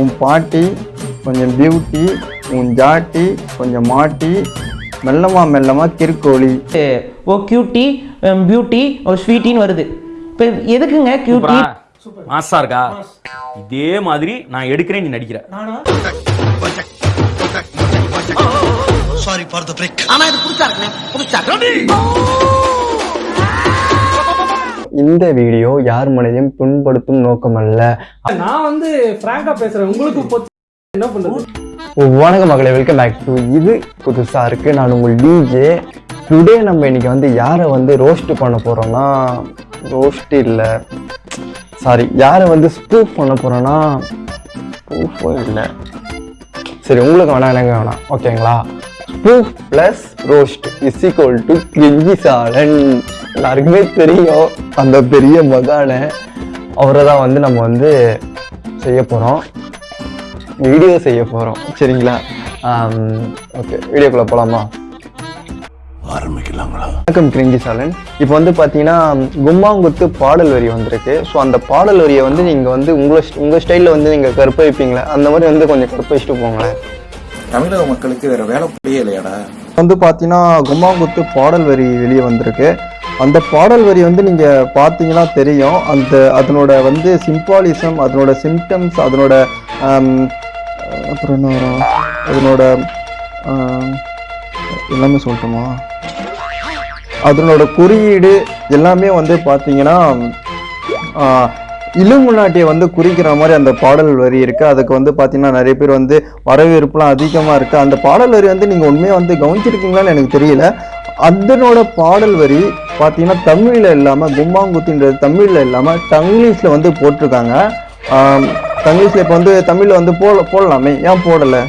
உன் பாட்டி கொஞ்சம் பியூட்டி உன் ஜாட்டி கொஞ்சம் மாட்டி மெல்லமா மெல்லமா கிறுக்கோழி ஓ கியூட்டி பியூட்டி ஓ ஸ்வீட்டின்னு வருது. இப்போ எதுக்குங்க கியூட்டி மாசா இருக்கா? இதே மாதிரி நான் எடுக்கிறேன் நீ நடிக்கிற. சாரி ஃபார் த பிரேக் ஆனா இது புதுசா இருக்குண்ணே. புதுசா இந்த வீடியோ யார் மனதையும் புண்படுத்தும் நோக்கமல்ல நான் வந்து பிராங்கா பேசுறேன். உங்களுக்கு பொத்து என்ன பண்றது? வணக்கம் மகளே வெல்கம் பேக் டு இது புதுசாக இருக்குது நான் உங்கள் டிஜே டுடே நம்ம இன்னைக்கு வந்து யாரை வந்து ரோஸ்ட் பண்ண போகிறோம்னா ரோஸ்ட் இல்லை. சாரி யாரை வந்து ஸ்பூஃப் பண்ண போகிறோன்னா ஸ்பூஃபும் இல்லை. சரி உங்களுக்கு வேணாம் எனக்கு வேணாம். ஓகேங்களா spoof plus roast is equal to cringy salan எல்லாருக்குமே தெரியும். அந்த பெரிய மகானை. அவரை தான் வந்து நம்ம வந்து செய்ய போகிறோம் வீடியோ செய்ய போகிறோம் சரிங்களா? ஓகே வீடியோக்குள்ளே போகலாமா வணக்கம் கிரிங்கி சாலன். இப்போ வந்து பார்த்தீங்கன்னா கும்மாங்குத்து பாடல் வரி வந்திருக்கு. ஸோ அந்த பாடல் வரியை வந்து நீங்கள் வந்து உங்களை உங்கள் ஸ்டைலில் வந்து நீங்கள் கற்பழிப்பீங்களே? அந்த மாதிரி வந்து கொஞ்சம் கற்பழிச்சிட்டு போங்களேன். தமிழக மக்களுக்கு வேற வேலை புரியலையாடா. இல்லையாடா வந்து பார்த்தீங்கன்னா கும்மாங்குத்து பாடல் வரி வெளியே வந்திருக்கு. அந்த பாடல் வரி வந்து நீங்கள் பார்த்தீங்கன்னா தெரியும். அந்த அதனோட வந்து சிம்பாலிசம் அதனோட சிம்டம்ஸ் அதனோட அப்புறம் என்ன வரும்? அதனோட எல்லாமே சொல்லட்டுமா? அதனோட குறியீடு எல்லாமே வந்து பார்த்தீங்கன்னா இலுமுனாட்டியை வந்து குறிக்கிற மாதிரி அந்த பாடல் வரி இருக்குது அதுக்கு வந்து பார்த்தீங்கன்னா நிறைய பேர் வந்து வரவேற்புலாம் அதிகமாக இருக்குது அந்த பாடல் வரி வந்து நீங்கள் உண்மையாக வந்து கவனிச்சிருக்கீங்களான்னு எனக்கு தெரியல. அதனோட பாடல் வரி பார்த்தீங்கன்னா தமிழில் இல்லாமல் கும்மாங்குத்தின்றது தமிழில் இல்லாமல் தங்கிலீஷில் வந்து போட்டிருக்காங்க. தங்கிலீஷில் இப்போ வந்து தமிழில் வந்து போட போடலாமே. ஏன் போடலை?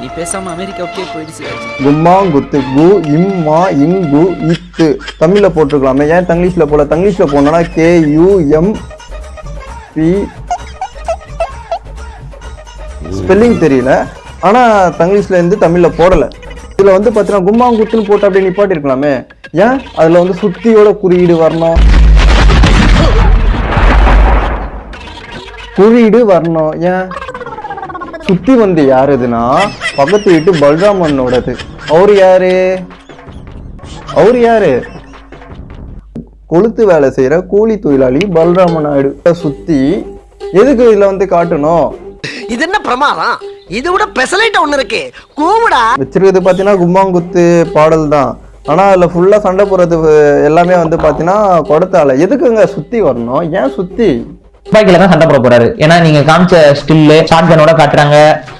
நீ பேசாம அமெரிக்காவுக்கே போயிடு சிவாஜி கும்மாங்குத்து கு இம்மா இங்கு இத்து. தமிழ்ல போட்டிருக்கலாமே. ஏன் தங்கிலீஷ்ல போல தங்கிலீஷ்ல போனோம்னா K U M P. Spelling தெரியல. ஆனா தங்கிலீஷ்ல இருந்து தமிழ்ல போடல. இதில் வந்து பார்த்தீங்கன்னா கும்மாங்குத்துன்னு போட்டு அப்படியே நிப்பாட்டிருக்கலாமே. ஏன்? அதில் வந்து சுத்தியோட குறியீடு வரணும். குறியீடு வரணும். ஏன்? சுத்தி வந்து யாருதுன்னா பக்கத்து வீட்டு பல்ராமனோடது அவர் யாரு? அவர் யாரு? கொளுத்து வேலை செய்யற கூலி தொழிலாளி பல்ராம நாயுடு சுத்தி எதுக்கு இதுல வந்து காட்டணும்? இது என்ன பிரமாதம்? இது விட பெசலைட் ஒண்ணு இருக்கு. கூவுடா. வச்சிருக்கிறது பாத்தீங்கன்னா கும்மாங்குத்து பாடல் தான் ஆனா அதுல ஃபுல்லா சண்டை போடுறது எல்லாமே வந்து பாத்தீங்கன்னா கொடுத்தால எதுக்குங்க சுத்தி வரணும்? ஏன் சுத்தி? துப்பாக்கியில தான் சண்டை போட போறாரு. ஏன்னா நீங்க காமிச்ச ஸ்டில்லு ஷார்ட் கனோட காட்டுறாங்க.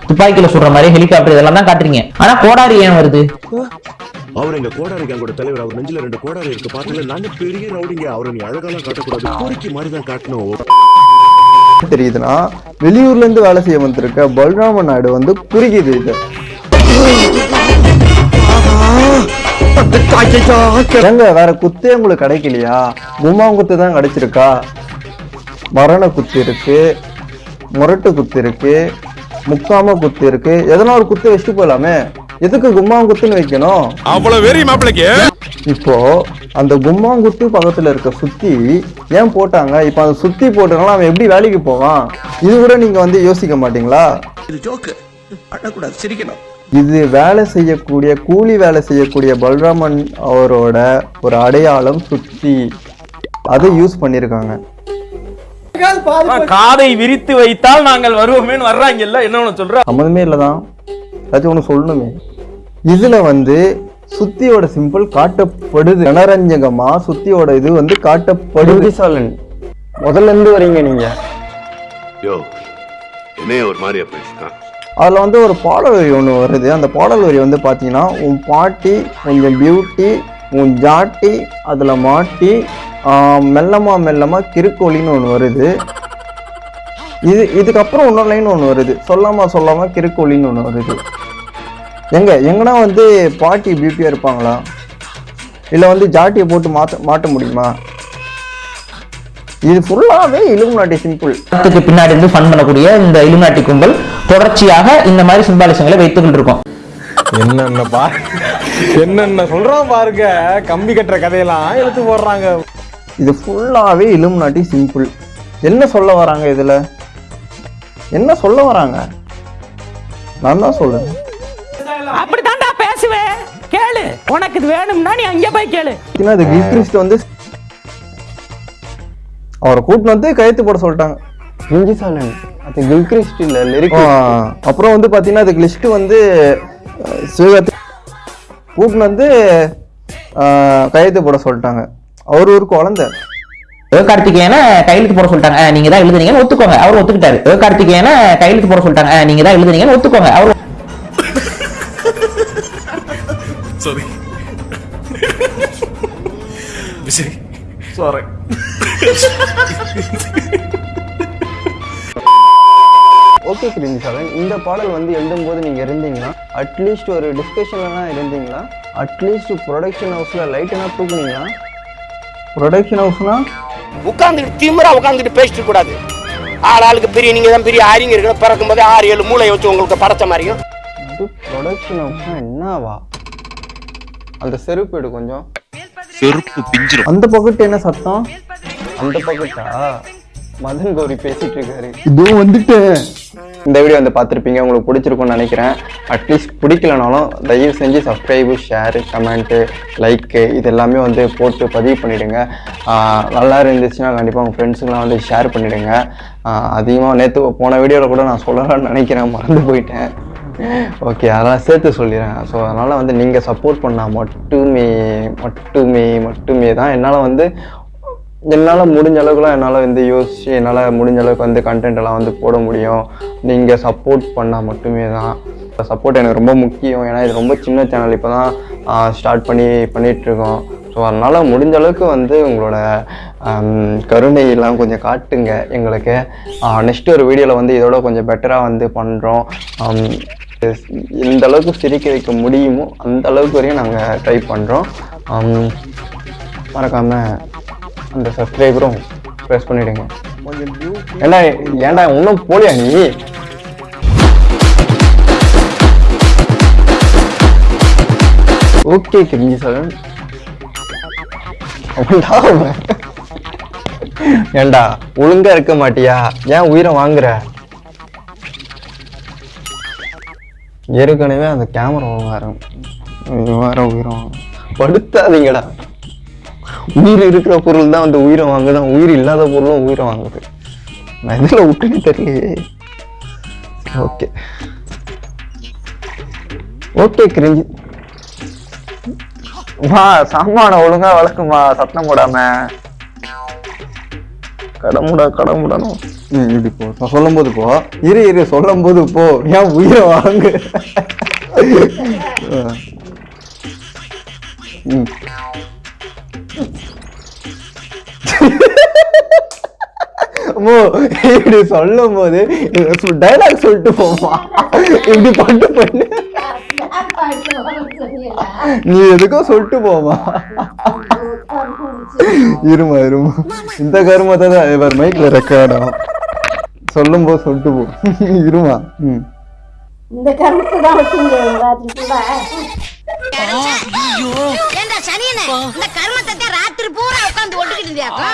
துப்பாக்கியில சுடுற மாதிரி ஹெலிகாப்டர் இதெல்லாம் தான் காட்டுறீங்க. ஆனா கோடாரி ஏன் வருது? அவர் எங்க கோடாரி கேங்கோட தலைவர். அவர் நெஞ்சில ரெண்டு கோடாரி இருக்கு. பாத்தீங்களா? நாங்க பெரிய ரவுடிங்க. அவரை நீ அழகாலாம் காட்டக்கூடாது. கோரிக்கை மாதிரி தான் காட்டணும். தெரியுதுன்னா வெளியூர்ல இருந்து வேலை செய்ய வந்திருக்க பல்ராம நாயுடு வந்து குறிக்குது இது. ஏங்க வேற குத்தே உங்களுக்கு கிடைக்கலையா? கும்மாங்குத்து தான் கிடைச்சிருக்கா? மரண குத்து இருக்கு முரட்டு குத்து இருக்கு முக்காம குத்து இருக்கு. எதனா ஒரு குத்து வச்சுட்டு போலாமே. எதுக்கு கும்மாங்குத்துன்னு வைக்கணும்? அவ்வளவு வெறி மாப்பிளைக்கு. இப்போ அந்த கும்மாங்குத்து பக்கத்துல இருக்க சுத்தி ஏன் போட்டாங்க? இப்போ அந்த சுத்தி போட்டனால அவன் எப்படி வேலைக்கு போவான்? இது கூட நீங்க வந்து யோசிக்க மாட்டீங்களா? இது ஜோக்கு. அழக்கூடாது சிரிக்கணும். இது வேலை செய்யக்கூடிய கூலி வேலை செய்யக்கூடிய பல்ராமன் அவரோட ஒரு அடையாளம் சுத்தி. அதை யூஸ் பண்ணியிருக்காங்க காதை விரித்து வைத்தால் நாங்கள் வருவோமேன்னு வர்றாங்கல்ல என்ன ஒண்ணு சொல்ற? சம்மந்தமே இல்லைதான். ஏதாச்சும் ஒன்று சொல்லணுமே. இதுல வந்து சுத்தியோட சிம்பிள் காட்டப்படுது. ஜனரஞ்சகமா சுத்தியோட இது வந்து காட்டப்படுது. சாலன் முதல்ல இருந்து வரீங்க நீங்க. அதில் வந்து ஒரு பாடல் வரி ஒன்று வருது. அந்த பாடல் வரி வந்து பார்த்தீங்கன்னா உன் பாட்டி கொஞ்சம் பியூட்டி உன் ஜாட்டி அதில் மாட்டி மெல்லமா மெல்லமா கிறுக்கோலின்னு ஒன்று வருது. இது இதுக்கப்புறம் இன்னொரு லைன் ஒன்று வருது. சொல்லாமா சொல்லாம கிறுக்கோலின்னு ஒன்று வருது. எங்க எங்கன்னா வந்து பாட்டி பியூட்டியாக இருப்பாங்களா? இல்லை வந்து ஜாட்டியை போட்டு மாற்ற மாட்ட முடியுமா? இது ஃபுல்லாகவே இலுமினாட்டி சிம்பிள் படத்துக்கு பின்னாடி இருந்து ஃபன் பண்ணக்கூடிய இந்த இலுமினாட்டி கும்பல் தொடர்ச்சியாக இந்த மாதிரி சிம்பாலிசங்களை வைத்துக்கிட்டு இருக்கோம் என்னென்ன பா என்னென்ன சொல்றோம் பாருங்க. கம்பி கட்டுற கதையெல்லாம் எடுத்து போடுறாங்க. இது ஃபுல்லாகவே இலுமினாட்டி சிம்பிள் என்ன சொல்ல வராங்க இதில்? என்ன சொல்ல வராங்க? நான் தான் சொல்லுங்க அப்படித்தான்டா பேசுவேன் கேளு. உனக்கு இது வேணும்னா நீ அங்கே போய் கேளு. அது கில்கிறிஸ்ட் வந்து அவரை கூட்டின்னு வந்து கையெழுத்து போட சொல்லிட்டாங்க. இஞ்சி சாலன். அது கில்கிறிஸ்ட் இல்ல லிரிக் அப்புறம் வந்து பார்த்தீங்கன்னா அதுக்கு லிஸ்ட் வந்து சிவகார்த்தி கூட்டின்னு வந்து கையெழுத்து போட சொல்லிட்டாங்க. அவர் ஒரு குழந்தை. சிவகார்த்திகேயன கையெழுத்து போட சொல்லிட்டாங்க. "ஆ, நீங்க தான் எழுதுனீங்கன்னு ஒத்துக்கோங்க. அவர் ஒத்துக்கிட்டாரு. சிவகார்த்திகேயன கையெழுத்து போட சொல்லிட்டாங்க. "ஆ, நீங்க தான் எழுதுனீங்கன்னு ஒத்துக்கோங்க. அவர் ஓகே கிரிஞ்சி சாலன் இந்த பாடல் வந்து எழுதும்போது நீங்க இருந்தீங்களா அட்லீஸ்ட் ஒரு டிஸ்கஷன்லாம் இருந்தீங்களா? அட்லீஸ்ட் ப்ரொடக்ஷன் ஹவுஸ்ல லைட் என்ன தூக்குனீங்களா? ப்ரொடக்ஷன் ஹவுஸ்னா உட்காந்துட்டு திமிரா உட்காந்துட்டு பேசிட்டு கூடாது ஆள் ஆளுக்கு பெரிய நீங்க தான் பெரிய ஆரிங்க இருக்கிற பிறக்கும் போதே ஆறு ஏழு மூளை வச்சு உங்களுக்கு படைச்ச மாதிரியும். ப்ரொடக்ஷன் ஹவுஸ்னா என்னவா? அந்த செருப்பு எடு கொஞ்சம். செருப்பு பிஞ்சிரும். அந்த பக்கத்து என்ன சத்தம்? அந்த பக்கத்தா? மதன் கௌரி பேசிட்டு இருக்காரு இதுவும் வந்துட்டு இந்த வீடியோ வந்து பார்த்துருப்பீங்க உங்களுக்கு பிடிச்சிருக்கும்னு நினைக்கிறேன். அட்லீஸ்ட் பிடிக்கலனாலும் தயவு செஞ்சு சப்ஸ்கிரைபு ஷேரு கமெண்ட்டு லைக்கு இது எல்லாமே வந்து போட்டு பதிவு பண்ணிவிடுங்க நல்லா இருந்துச்சுன்னா கண்டிப்பாக உங்கள் ஃப்ரெண்ட்ஸுங்களாம் வந்து ஷேர் பண்ணிவிடுங்க அதிகமாக நேற்று போன வீடியோவில் கூட நான் சொல்லலாம்னு நினைக்கிறேன் மறந்து போயிட்டேன். ஓகே அதெல்லாம் சேர்த்து சொல்லிடுறேன். ஸோ அதனால் வந்து நீங்கள் சப்போர்ட் பண்ணால் மட்டுமே மட்டுமே மட்டுமே தான் என்னால் வந்து என்னால் முடிஞ்ச அளவுக்குலாம் என்னால் வந்து யோசிச்சு என்னால் முடிஞ்ச அளவுக்கு வந்து கண்டென்ட் எல்லாம் வந்து போட முடியும். நீங்கள் சப்போர்ட் பண்ணால் மட்டுமே தான். சப்போர்ட் எனக்கு ரொம்ப முக்கியம். ஏன்னா இது ரொம்ப சின்ன சேனல் இப்போ தான் ஸ்டார்ட் பண்ணி பண்ணிகிட்ருக்கோம் ஸோ அதனால் முடிஞ்ச அளவுக்கு வந்து உங்களோட கருணையெல்லாம் கொஞ்சம் காட்டுங்க எங்களுக்கு. நெக்ஸ்ட் ஒரு வீடியோவில் வந்து இதோட கொஞ்சம் பெட்டராக வந்து பண்ணுறோம் எந்த அளவுக்கு சிரிக்க வைக்க முடியுமோ அந்த அளவுக்கு வரையும் நாங்கள் ட்ரை பண்ணுறோம் மறக்காமல் அந்த சப்ஸ்கிரைபரும் ப்ரெஸ் பண்ணிடுங்க. ஏண்டா ஏண்டா இன்னும் போலியா நீ? ஓகே கிரிஞ்சி சார் ஏண்டா ஒழுங்கா இருக்க மாட்டியா? ஏன் உயிரை வாங்குற? ஏற்கனவே அந்த கேமரா வேறு. வேற உயிரம் படுத்தாதீங்கடா. உயிர் இருக்கிற பொருள் தான் வந்து உயிரை வாங்குதான் உயிர் இல்லாத பொருளும் உயிரை வாங்குது. நான் இதில் விட்டுன்னு தெரியலையே. ஓகே. Okay cringy. வா சாமான ஒழுங்கா வளர்க்குமா சத்தம் போடாம. கடமுடா கடமுடணும் ம் இப்படி போ. சொல்லும் போது போ. இரு இரு சொல்லும் போது போ. ஏன் உயிரை வாங்கு? ம். அம்மோ, இப்படி சொல்லும் போது டைலாக் சொல்லிட்டு போமா இப்படி பண்ணு. பண்ணு நீ எதுக்கும் சொல்லிட்டு போமா இருமா இருமா. இந்த கருமத்தை தான் இவர் மைக்ல ரெக்கார்டும் சொல்லும் போது சொல்லிட்டு போ. இருமா ம். இந்த கருத்து தான் வச்சுங்க ராத்திரி கூட ஏண்டா சனியனே இந்த கர்மத்தை ராத்திரி பூரா உட்காந்து ஒட்டுக்கிட்டு இருந்தியாக்கா?